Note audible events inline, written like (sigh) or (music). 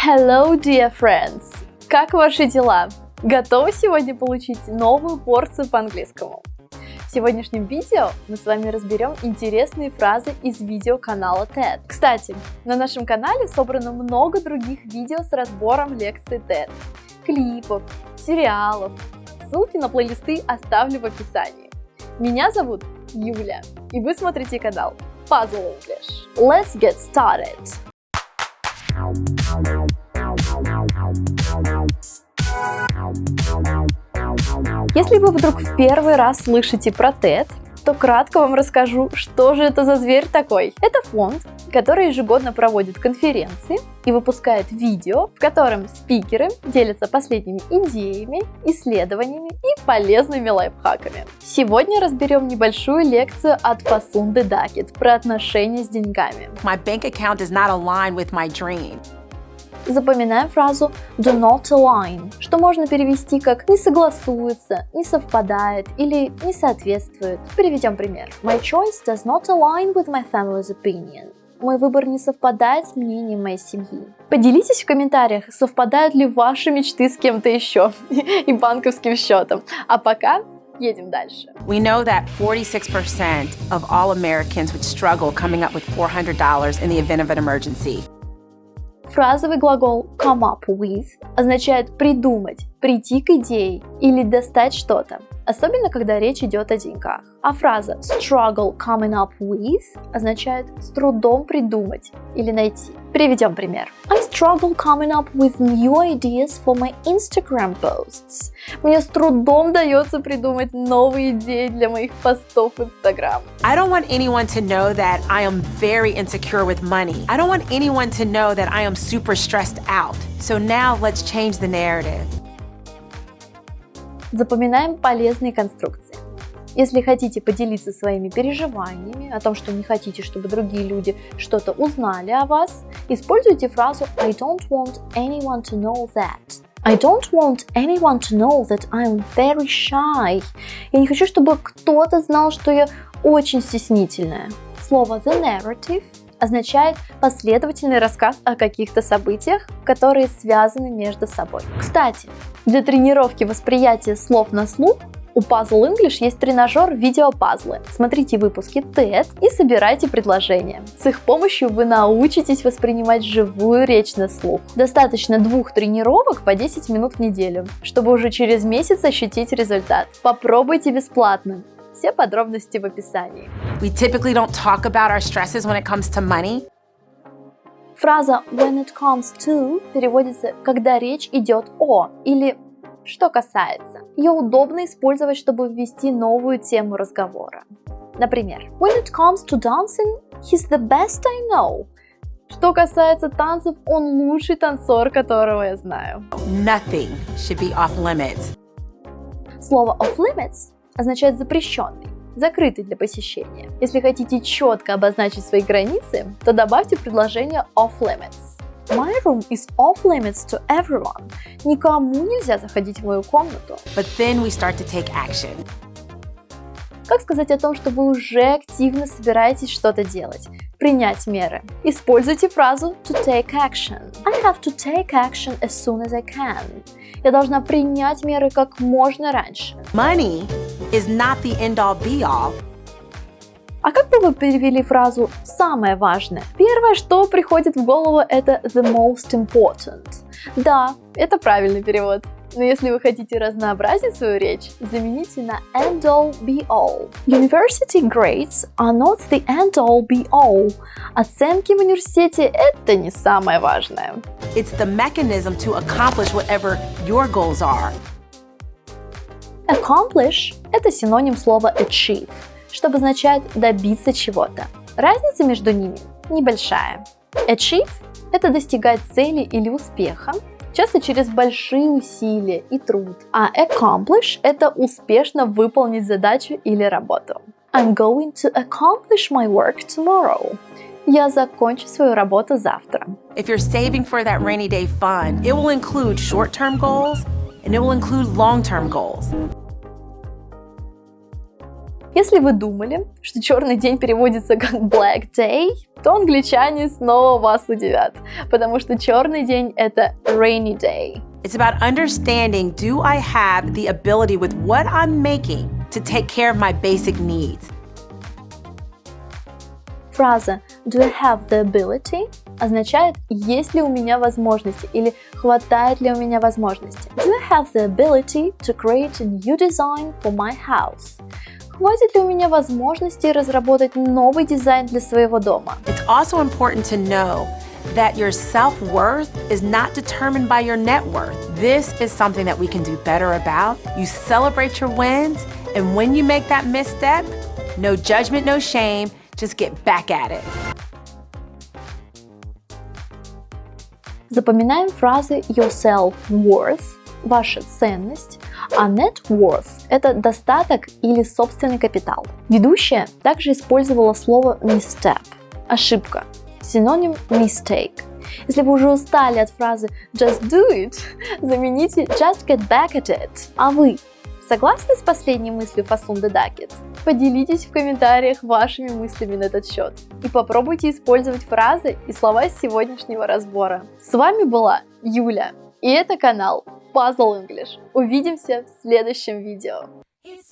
Hello, dear friends! Как ваши дела? Готовы сегодня получить новую порцию по английскому? В сегодняшнем видео мы с вами разберем интересные фразы из видео канала TED. Кстати, на нашем канале собрано много других видео с разбором лекций TED, клипов, сериалов. Ссылки на плейлисты оставлю в описании. Меня зовут Юля, и вы смотрите канал Puzzle English. Let's get started! Если вы вдруг в первый раз слышите про TED, то кратко вам расскажу, что же это за зверь такой. Это фонд, который ежегодно проводит конференции и выпускает видео, в котором спикеры делятся последними идеями, исследованиями и полезными лайфхаками. Сегодня разберем небольшую лекцию от Фасунды Дакет про отношения с деньгами. My bank account does not align with my dream. Запоминаем фразу do not align, что можно перевести как не согласуется, не совпадает или не соответствует. Приведем пример. My choice does not align with my family's opinion. Мой выбор не совпадает с мнением моей семьи. Поделитесь в комментариях, совпадают ли ваши мечты с кем-то еще (laughs) и банковским счетом. А пока едем дальше. We know that 46% of all Americans would struggle coming up with $400 in the event of an emergency. Фразовый глагол come up with означает придумать, прийти к идее или достать что-то, особенно когда речь идет о деньгах. А фраза struggle coming up with означает с трудом придумать или найти. Приведем пример. I struggle coming up with new ideas for my Instagram posts. Мне с трудом дается придумать новые идеи для моих постов в Instagram. I don't want anyone to know that I am very insecure with money. I don't want anyone to know that I am super stressed out. So now let's change the narrative. Запоминаем полезные конструкции. Если хотите поделиться своими переживаниями о том, что не хотите, чтобы другие люди что-то узнали о вас, используйте фразу I don't want anyone to know that. I don't want anyone to know that I'm very shy. Я не хочу, чтобы кто-то знал, что я очень стеснительная. Слово the narrative означает последовательный рассказ о каких-то событиях, которые связаны между собой. Кстати, для тренировки восприятия слов на слух у Puzzle English есть тренажер видеопазлы. Смотрите выпуски TED и собирайте предложения. С их помощью вы научитесь воспринимать живую речь на слух. Достаточно двух тренировок по 10 минут в неделю, чтобы уже через месяц ощутить результат. Попробуйте бесплатно. Все подробности в описании. We typically don't talk about our stresses when it comes to money. Фраза when it comes to переводится «когда речь идет о» или «что касается». Ее удобно использовать, чтобы ввести новую тему разговора. Например, when it comes to dancing, he's the best I know. Что касается танцев, он лучший танцор, которого я знаю. Nothing should be off limits. Слово off limits означает запрещенный, закрытый для посещения. Если хотите четко обозначить свои границы, то добавьте предложение off limits. My room is off limits to everyone. Никому нельзя заходить в мою комнату. But then we start to take action. Как сказать о том, что вы уже активно собираетесь что-то делать? Принять меры. Используйте фразу to take action. I have to take action as soon as I can. Я должна принять меры как можно раньше. Money is not the end-all be-all. А как бы вы перевели фразу «самое важное»? Первое, что приходит в голову, это the most important. Да, это правильный перевод. Но если вы хотите разнообразить свою речь, замените на end all be all. University grades are not the end all be all. Оценки в университете – это не самое важное. It's the mechanism to accomplish whatever your goals are. Accomplish – это синоним слова achieve, что обозначает добиться чего-то. Разница между ними небольшая. Achieve – это достигать цели или успеха, часто через большие усилия и труд. А accomplish – это успешно выполнить задачу или работу. I'm going to accomplish my work tomorrow. Я закончу свою работу завтра. If you're saving for that rainy day fund, it will include short-term goals and it will include long-term goals. Если вы думали, что черный день переводится как Black Day, то англичане снова вас удивят, потому что черный день это Rainy Day. It's about understanding do I have the ability with what I'm making to take care of my basic needs. Фраза do I have the ability означает есть ли у меня возможности или хватает ли у меня возможности. Do I have the ability to create a new design for my house? Хватит ли у меня возможности разработать новый дизайн для своего дома? It's also important to know that your self-worth is not determined by your net worth. This is something that we can do better about. You celebrate your wins, and when you make that misstep, no judgment, no shame, just get back at it. Запоминаем фразы your self-worth, ваша ценность, а net worth – это достаток или собственный капитал. Ведущая также использовала слово misstep – ошибка, синоним mistake. Если вы уже устали от фразы just do it, (laughs) замените just get back at it. А вы согласны с последней мыслью Фасунды Дакет? Поделитесь в комментариях вашими мыслями на этот счет и попробуйте использовать фразы и слова сегодняшнего разбора. С вами была Юля, и это канал Puzzle English. Увидимся в следующем видео. It's